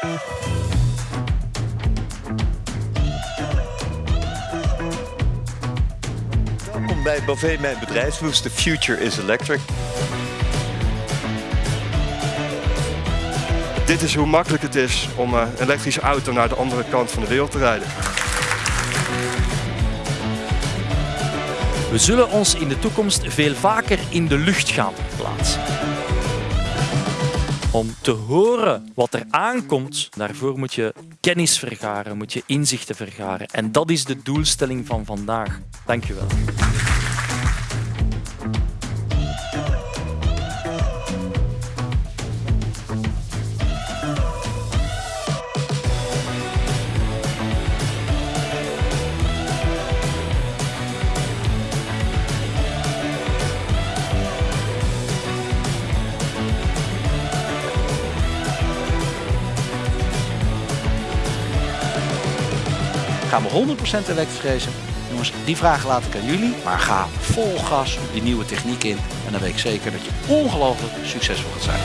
Welkom bij Bové, mijn bedrijfsboost. The future is electric. Dit is hoe makkelijk het is om een elektrische auto naar de andere kant van de wereld te rijden. We zullen ons in de toekomst veel vaker in de lucht gaan plaatsen. Om te horen wat er aankomt, daarvoor moet je kennis vergaren, moet je inzichten vergaren. En dat is de doelstelling van vandaag. Dank je wel. Gaan we 100% elektrisch racen? Jongens, die vragen laat ik aan jullie. Maar ga vol gas die nieuwe techniek in. En dan weet ik zeker dat je ongelooflijk succesvol gaat zijn.